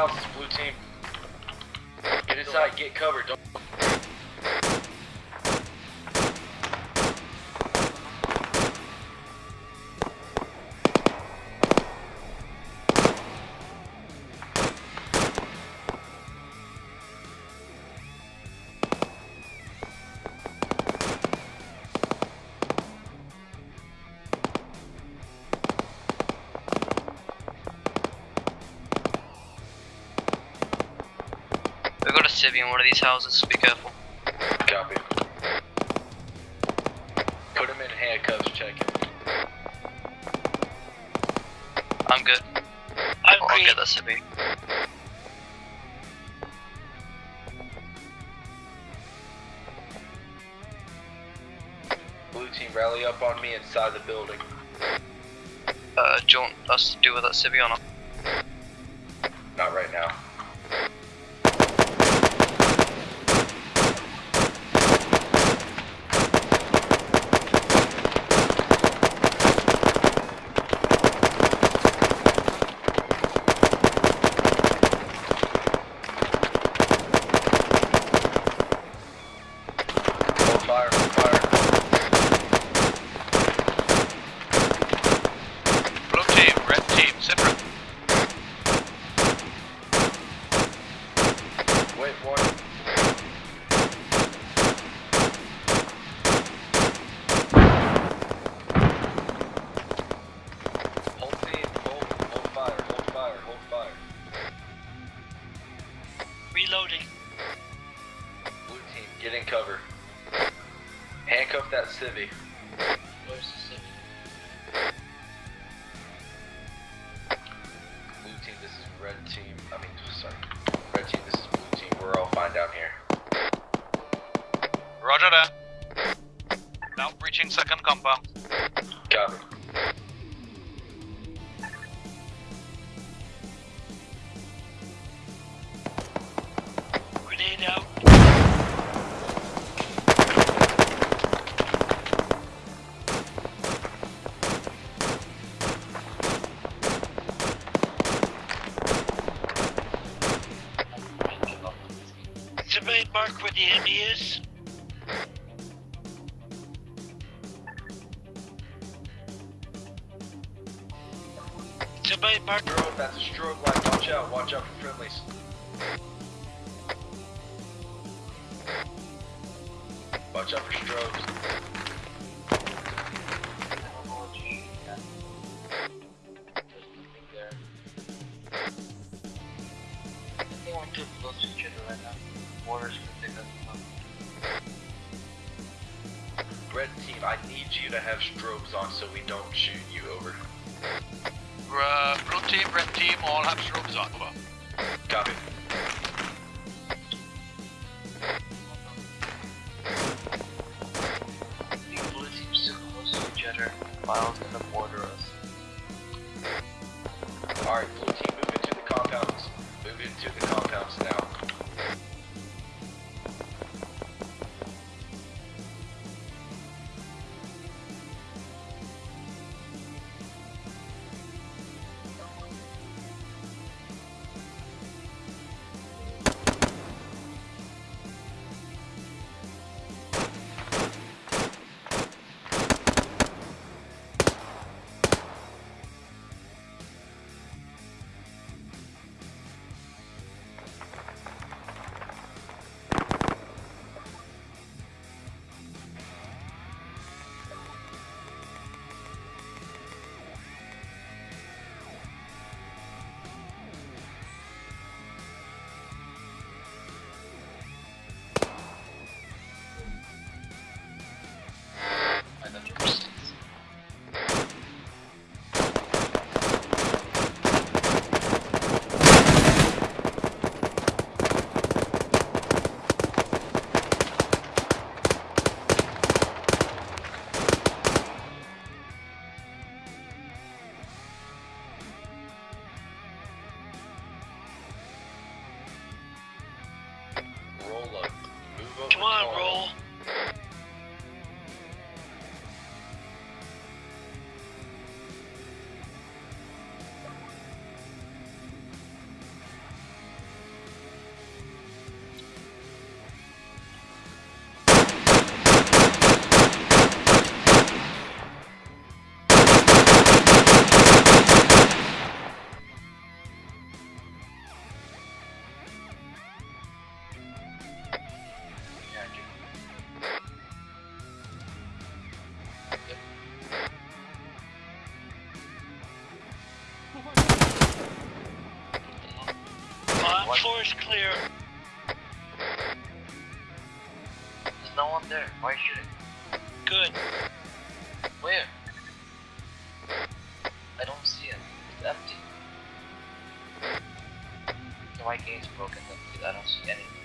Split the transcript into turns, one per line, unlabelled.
houses, blue team. Get inside, get covered. Don't.
We've got a civvy in one of these houses, be careful.
Copy. Put him in handcuffs, check it.
I'm good.
I'm
I'll
green.
get that civvy.
Blue team, rally up on me inside the building.
Uh, do you want us to deal with that civvy or not?
Not right now. Fire, fire.
Blue team, red team, separate.
Wait, one. Civvy.
Where's the civvy?
Blue team, this is red team. I mean, sorry. Red team, this is blue team. We're all fine down here.
Roger that. Now breaching second compound.
Copy.
Somebody mark where the enemy is. Somebody mark.
Strobe, that's a strobe light. Watch out, watch out for friendlies. Watch out for strobes. Red team, I need you to have strobes on so we don't shoot you over.
Uh, blue team, red team, all have strobes on. Over.
Copy.
Miles gonna border
Come on, roll. Floor is clear.
There's no one there. Why should shooting?
Good.
Where? I don't see it. It's empty. So my game's broken I don't see anything.